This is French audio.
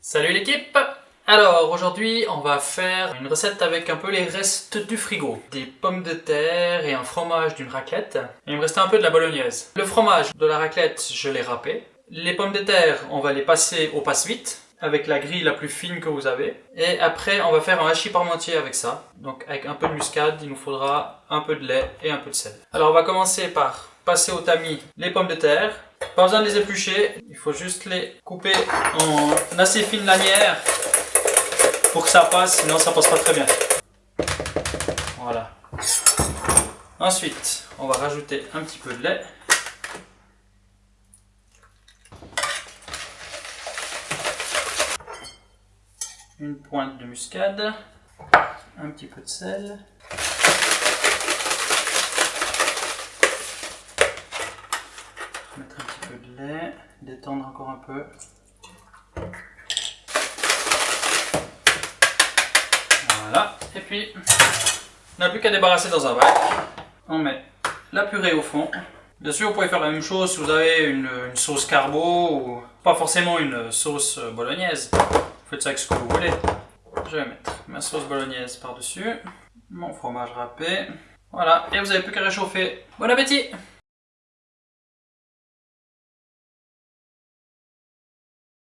Salut l'équipe Alors aujourd'hui on va faire une recette avec un peu les restes du frigo. Des pommes de terre et un fromage d'une raclette. Et il me restait un peu de la bolognaise. Le fromage de la raclette je l'ai râpé. Les pommes de terre on va les passer au passe-vite avec la grille la plus fine que vous avez. Et après, on va faire un hachis parmentier avec ça. Donc avec un peu de muscade, il nous faudra un peu de lait et un peu de sel. Alors on va commencer par passer au tamis les pommes de terre. Pas besoin de les éplucher, il faut juste les couper en assez fine lanière pour que ça passe, sinon ça passe pas très bien. Voilà. Ensuite, on va rajouter un petit peu de lait. une pointe de muscade, un petit peu de sel. Mettre un petit peu de détendre encore un peu. Voilà, et puis on n'a plus qu'à débarrasser dans un bac. On met la purée au fond. Bien sûr, vous pouvez faire la même chose si vous avez une, sauce carbo ou pas forcément une sauce bolognaise. Faites ça avec ce que vous voulez. Je vais mettre ma sauce bolognaise par-dessus, mon fromage râpé. Voilà, et vous n'avez plus qu'à réchauffer. Bon appétit